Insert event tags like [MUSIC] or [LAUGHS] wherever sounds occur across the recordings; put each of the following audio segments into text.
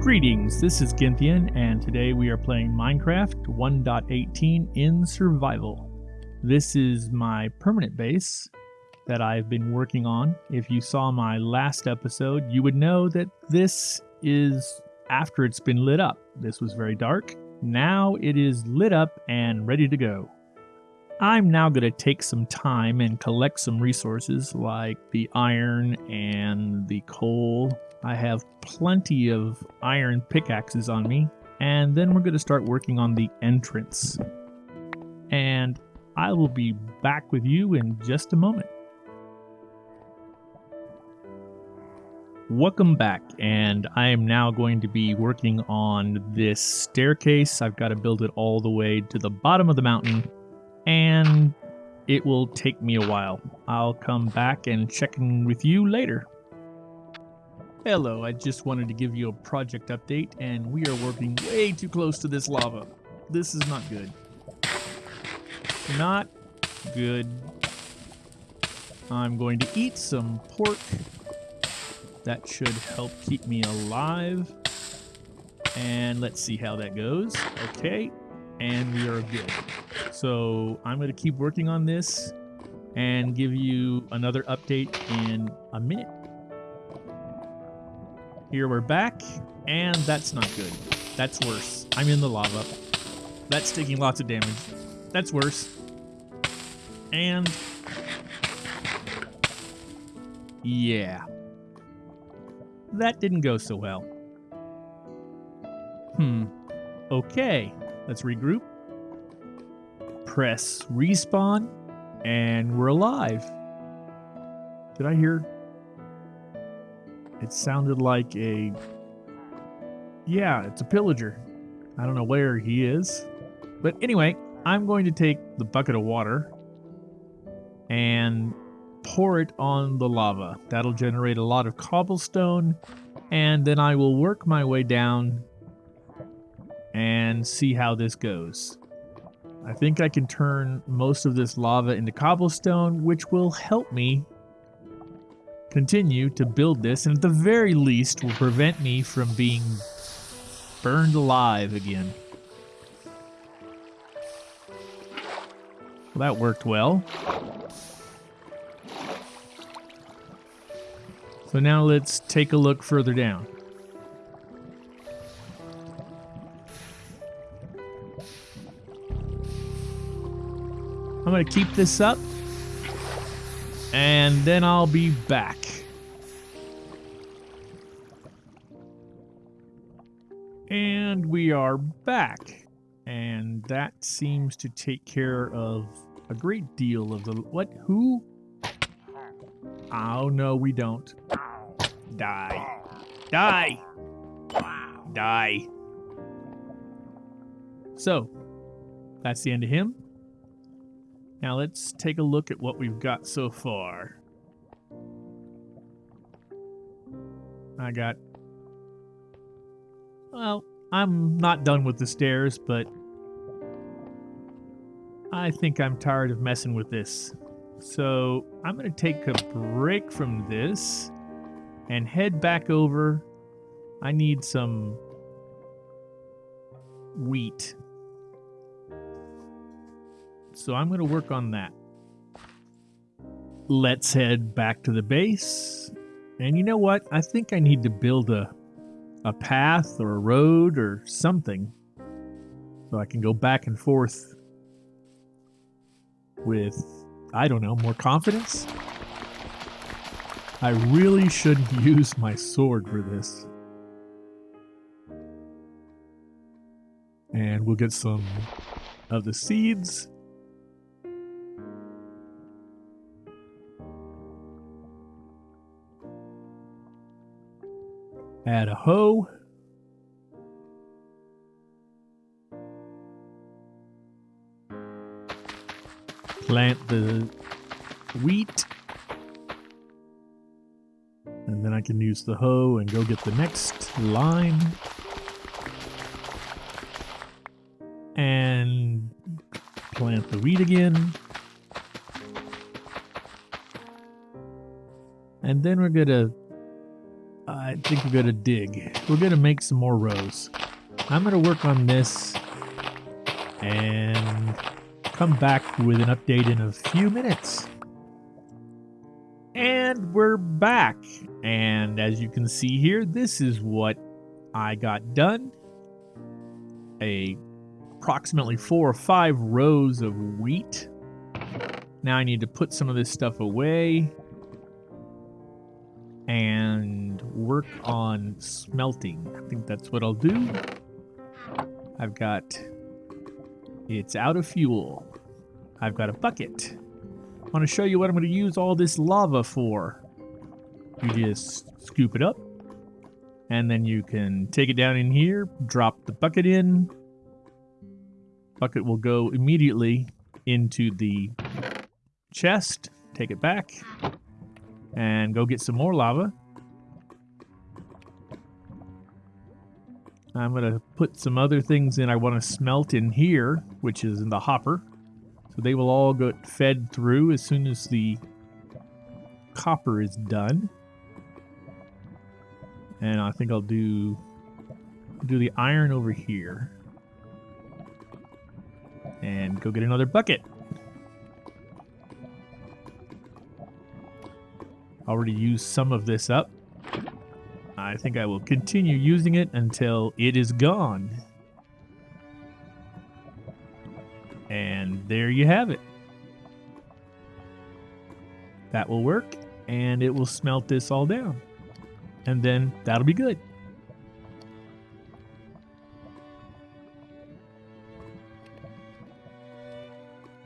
Greetings, this is Gynthian, and today we are playing Minecraft 1.18 in survival. This is my permanent base that I've been working on. If you saw my last episode, you would know that this is after it's been lit up. This was very dark. Now it is lit up and ready to go. I'm now going to take some time and collect some resources like the iron and the coal. I have plenty of iron pickaxes on me. And then we're going to start working on the entrance. And I will be back with you in just a moment. Welcome back, and I am now going to be working on this staircase. I've got to build it all the way to the bottom of the mountain and it will take me a while. I'll come back and check in with you later. Hello, I just wanted to give you a project update, and we are working way too close to this lava. This is not good. Not good. I'm going to eat some pork. That should help keep me alive. And let's see how that goes. Okay, and we are good. So I'm going to keep working on this and give you another update in a minute. Here we're back, and that's not good. That's worse. I'm in the lava. That's taking lots of damage. That's worse. And... Yeah. That didn't go so well. Hmm. Okay. Let's regroup. Press respawn, and we're alive. Did I hear? It sounded like a. Yeah, it's a pillager. I don't know where he is. But anyway, I'm going to take the bucket of water and pour it on the lava. That'll generate a lot of cobblestone, and then I will work my way down and see how this goes. I think I can turn most of this lava into cobblestone, which will help me continue to build this, and at the very least will prevent me from being burned alive again. Well, that worked well. So now let's take a look further down. I'm going to keep this up. And then I'll be back. And we are back. And that seems to take care of a great deal of the... What? Who? Oh, no, we don't. Die. Die! Die. So, that's the end of him. Now let's take a look at what we've got so far. I got... Well, I'm not done with the stairs, but... I think I'm tired of messing with this. So I'm going to take a break from this and head back over. I need some wheat so I'm going to work on that. Let's head back to the base. And you know what? I think I need to build a a path or a road or something so I can go back and forth with I don't know, more confidence. I really shouldn't [LAUGHS] use my sword for this. And we'll get some of the seeds Add a hoe. Plant the wheat. And then I can use the hoe and go get the next line. And plant the wheat again. And then we're to I think we're gonna dig. We're gonna make some more rows. I'm gonna work on this and come back with an update in a few minutes. And we're back. And as you can see here, this is what I got done. A approximately four or five rows of wheat. Now I need to put some of this stuff away and work on smelting. I think that's what I'll do. I've got, it's out of fuel. I've got a bucket. I want to show you what I'm going to use all this lava for. You just scoop it up, and then you can take it down in here, drop the bucket in. Bucket will go immediately into the chest, take it back, and go get some more lava. I'm going to put some other things in I want to smelt in here, which is in the hopper. So they will all get fed through as soon as the copper is done. And I think I'll do do the iron over here. And go get another bucket. Already used some of this up. I think I will continue using it until it is gone. And there you have it. That will work, and it will smelt this all down. And then that'll be good.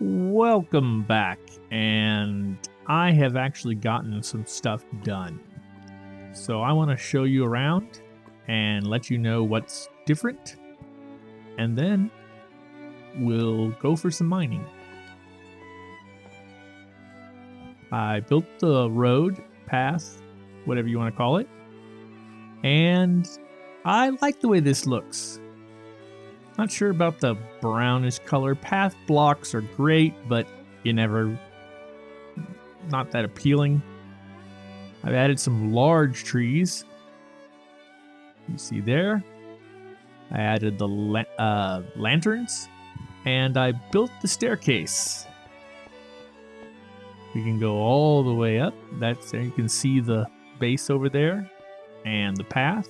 Welcome back, and I have actually gotten some stuff done. So I want to show you around and let you know what's different. And then we'll go for some mining. I built the road, path, whatever you want to call it. And I like the way this looks. Not sure about the brownish color. Path blocks are great, but you never, not that appealing. I've added some large trees. You see there. I added the la uh, lanterns and I built the staircase. We can go all the way up. That's there. You can see the base over there and the path.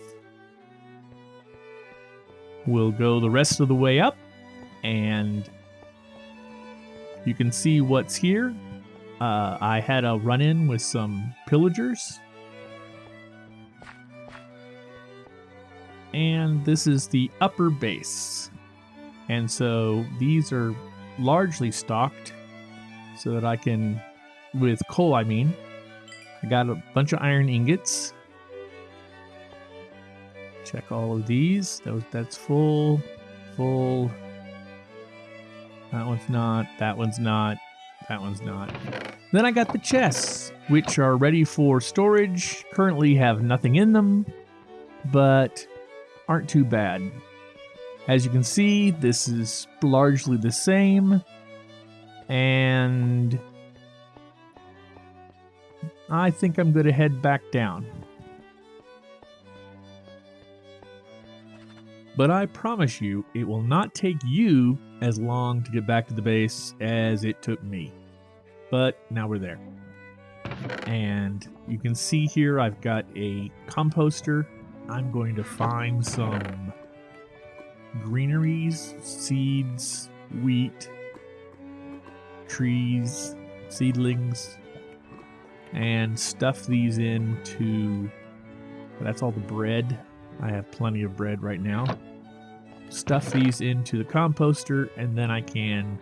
We'll go the rest of the way up and you can see what's here. Uh, I had a run in with some pillagers. And this is the upper base. And so these are largely stocked so that I can, with coal, I mean. I got a bunch of iron ingots. Check all of these. That's full, full. That one's not, that one's not. That one's not. Then I got the chests, which are ready for storage. Currently have nothing in them, but aren't too bad. As you can see, this is largely the same. And I think I'm going to head back down. But I promise you, it will not take you as long to get back to the base as it took me. But now we're there. And you can see here I've got a composter. I'm going to find some greeneries, seeds, wheat, trees, seedlings, and stuff these into. That's all the bread. I have plenty of bread right now stuff these into the composter and then I can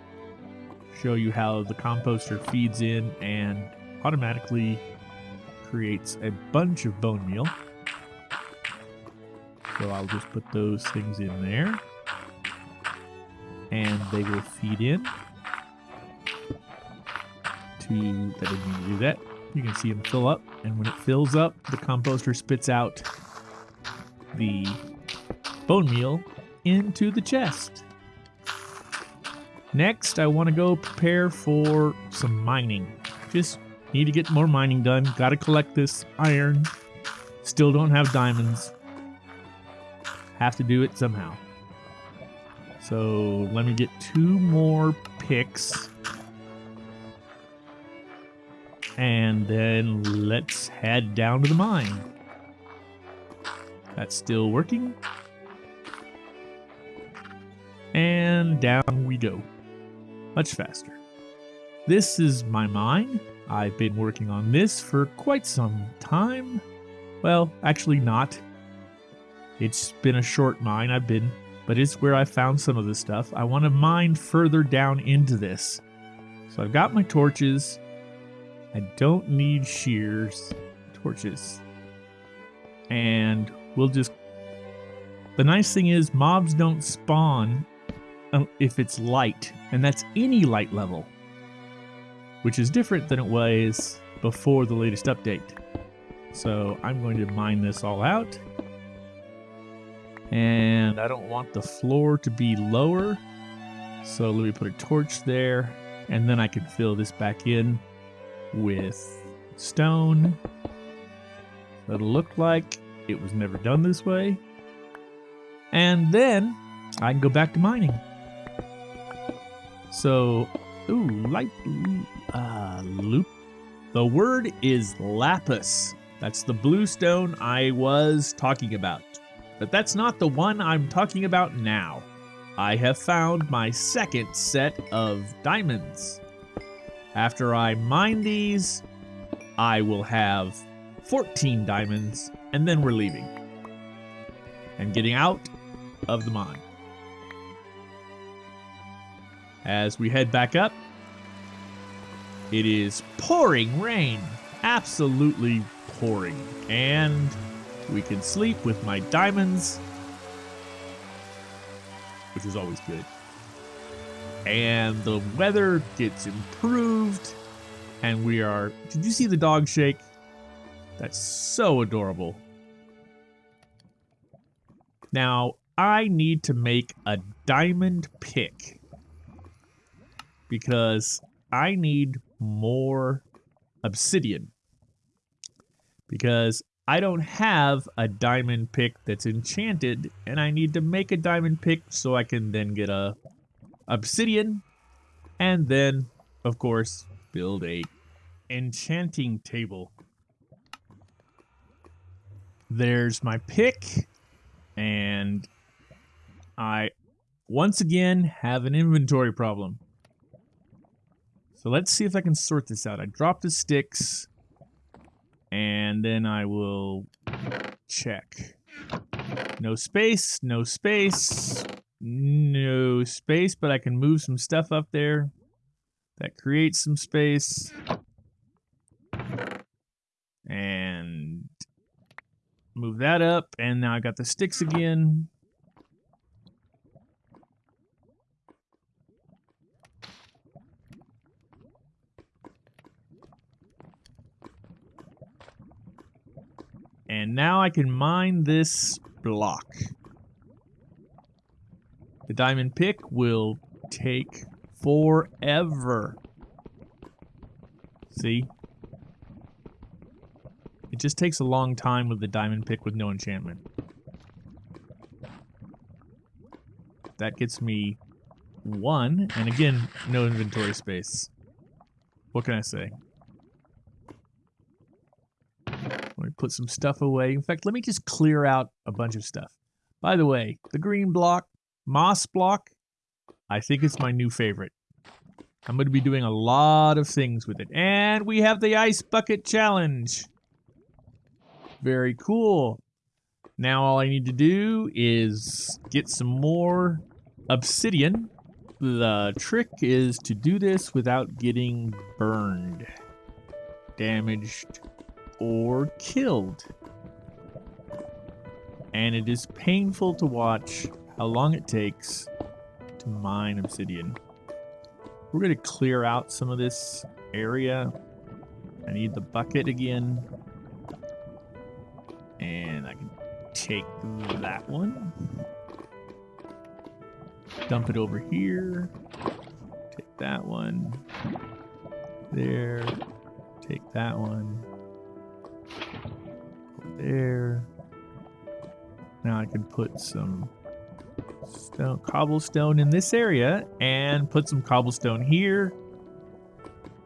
show you how the composter feeds in and automatically creates a bunch of bone meal. So I'll just put those things in there and they will feed in to that didn't mean to do that. You can see them fill up and when it fills up the composter spits out the bone meal into the chest. Next, I want to go prepare for some mining. Just need to get more mining done. Got to collect this iron. Still don't have diamonds. Have to do it somehow. So let me get two more picks. And then let's head down to the mine. That's still working. And down we go. Much faster. This is my mine. I've been working on this for quite some time. Well, actually not. It's been a short mine I've been, but it's where I found some of the stuff. I want to mine further down into this. So I've got my torches. I don't need shears. Torches. And we'll just... The nice thing is mobs don't spawn Um, if it's light, and that's any light level, which is different than it was before the latest update. So I'm going to mine this all out. And I don't want the floor to be lower. So let me put a torch there. And then I can fill this back in with stone. It'll look like it was never done this way. And then I can go back to mining. So, ooh, light, uh, loop. The word is lapis. That's the blue stone I was talking about. But that's not the one I'm talking about now. I have found my second set of diamonds. After I mine these, I will have 14 diamonds, and then we're leaving. And getting out of the mine. As we head back up, it is pouring rain. Absolutely pouring. And we can sleep with my diamonds, which is always good. And the weather gets improved. And we are. Did you see the dog shake? That's so adorable. Now, I need to make a diamond pick because I need more obsidian. Because I don't have a diamond pick that's enchanted, and I need to make a diamond pick so I can then get a obsidian, and then, of course, build a enchanting table. There's my pick, and I once again have an inventory problem. So let's see if I can sort this out. I drop the sticks, and then I will check. No space, no space, no space, but I can move some stuff up there. That creates some space. And move that up, and now I got the sticks again. And now I can mine this block. The diamond pick will take forever. See? It just takes a long time with the diamond pick with no enchantment. That gets me one, and again, no inventory space. What can I say? Let me put some stuff away. In fact, let me just clear out a bunch of stuff. By the way, the green block, moss block, I think it's my new favorite. I'm going to be doing a lot of things with it. And we have the Ice Bucket Challenge. Very cool. Now all I need to do is get some more obsidian. The trick is to do this without getting burned, damaged, or killed. And it is painful to watch how long it takes to mine obsidian. We're going to clear out some of this area. I need the bucket again. And I can take that one. Dump it over here. Take that one. There. Take that one there. Now I can put some stone, cobblestone in this area and put some cobblestone here.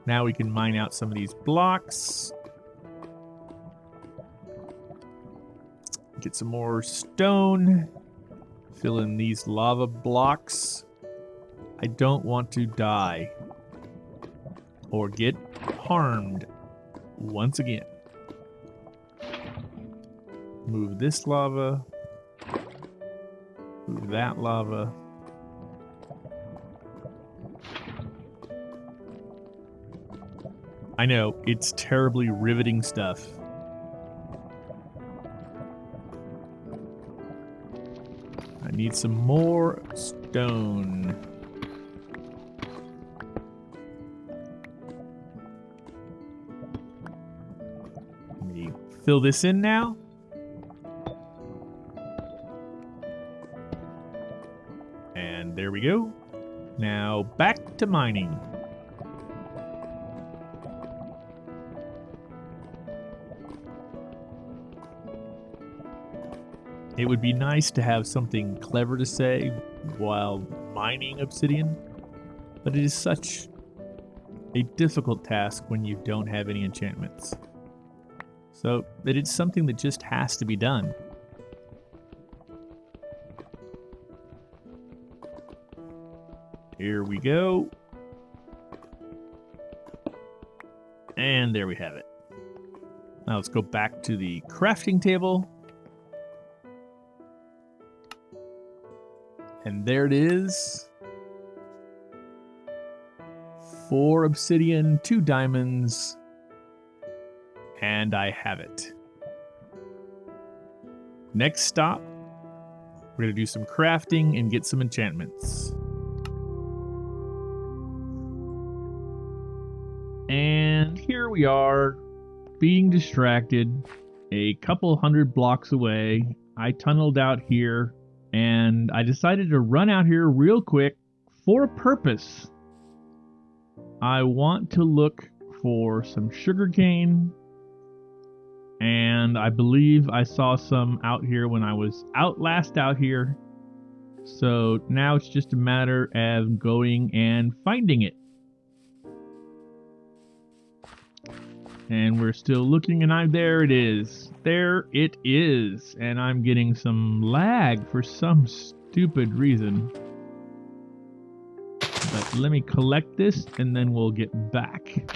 Now we can mine out some of these blocks. Get some more stone. Fill in these lava blocks. I don't want to die or get harmed once again. Move this lava. Move that lava. I know, it's terribly riveting stuff. I need some more stone. Fill this in now. We go. Now back to mining. It would be nice to have something clever to say while mining obsidian, but it is such a difficult task when you don't have any enchantments. So it is something that just has to be done. Here we go. And there we have it. Now let's go back to the crafting table. And there it is. Four obsidian, two diamonds, and I have it. Next stop, we're going to do some crafting and get some enchantments. And here we are, being distracted a couple hundred blocks away. I tunneled out here and I decided to run out here real quick for a purpose. I want to look for some sugarcane, and I believe I saw some out here when I was out last out here. So now it's just a matter of going and finding it. And we're still looking, and I there it is. There it is. And I'm getting some lag for some stupid reason. But let me collect this, and then we'll get back.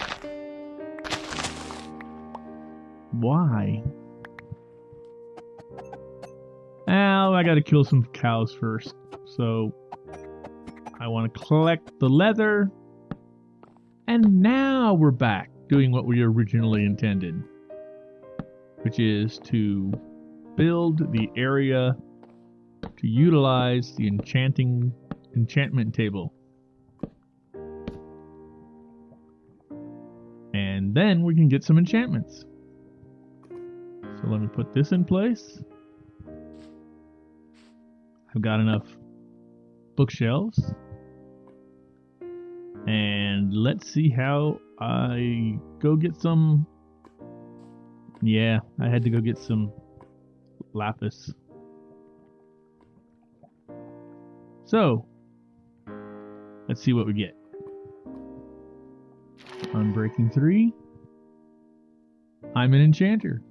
Why? Well, I gotta kill some cows first. So, I want to collect the leather. And now we're back doing what we originally intended, which is to build the area to utilize the enchanting enchantment table. And then we can get some enchantments. So let me put this in place. I've got enough bookshelves. And let's see how I go get some. Yeah, I had to go get some lapis. So, let's see what we get. Unbreaking 3. I'm an enchanter.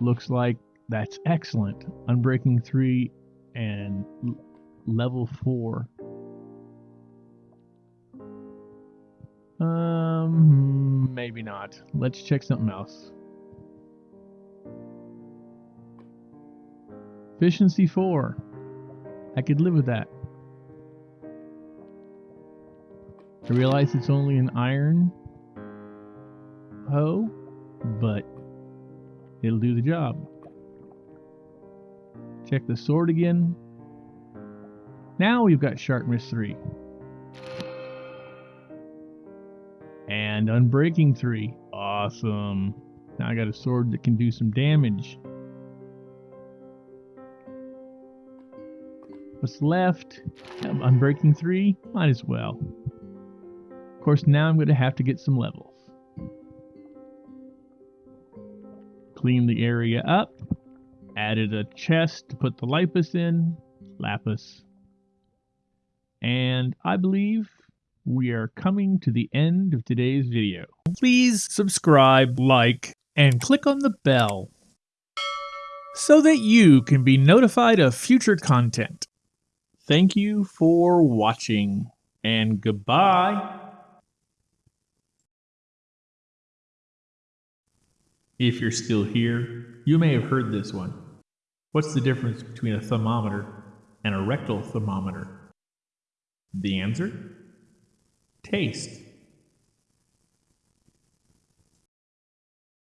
Looks like that's excellent. Unbreaking 3 and level 4. Maybe not. Let's check something else. Efficiency 4. I could live with that. I realize it's only an iron hoe, but it'll do the job. Check the sword again. Now we've got sharpness 3. And Unbreaking 3. Awesome. Now I got a sword that can do some damage. What's left? Um, Unbreaking 3? Might as well. Of course, now I'm going to have to get some levels. cleaned the area up, added a chest to put the lapis in, lapis. And I believe we are coming to the end of today's video. Please subscribe, like, and click on the bell so that you can be notified of future content. Thank you for watching, and goodbye. If you're still here, you may have heard this one. What's the difference between a thermometer and a rectal thermometer? The answer? Taste.